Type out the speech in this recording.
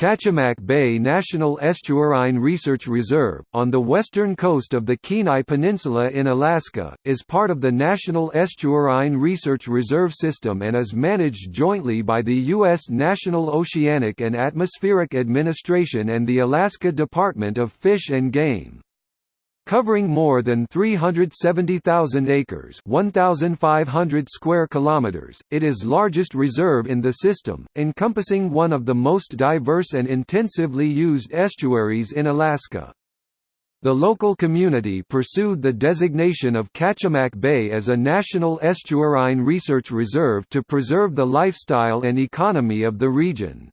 Kachemak Bay National Estuarine Research Reserve, on the western coast of the Kenai Peninsula in Alaska, is part of the National Estuarine Research Reserve System and is managed jointly by the U.S. National Oceanic and Atmospheric Administration and the Alaska Department of Fish and Game. Covering more than 370,000 acres 1,500 square kilometers, it is largest reserve in the system, encompassing one of the most diverse and intensively used estuaries in Alaska. The local community pursued the designation of Kachemak Bay as a National Estuarine Research Reserve to preserve the lifestyle and economy of the region.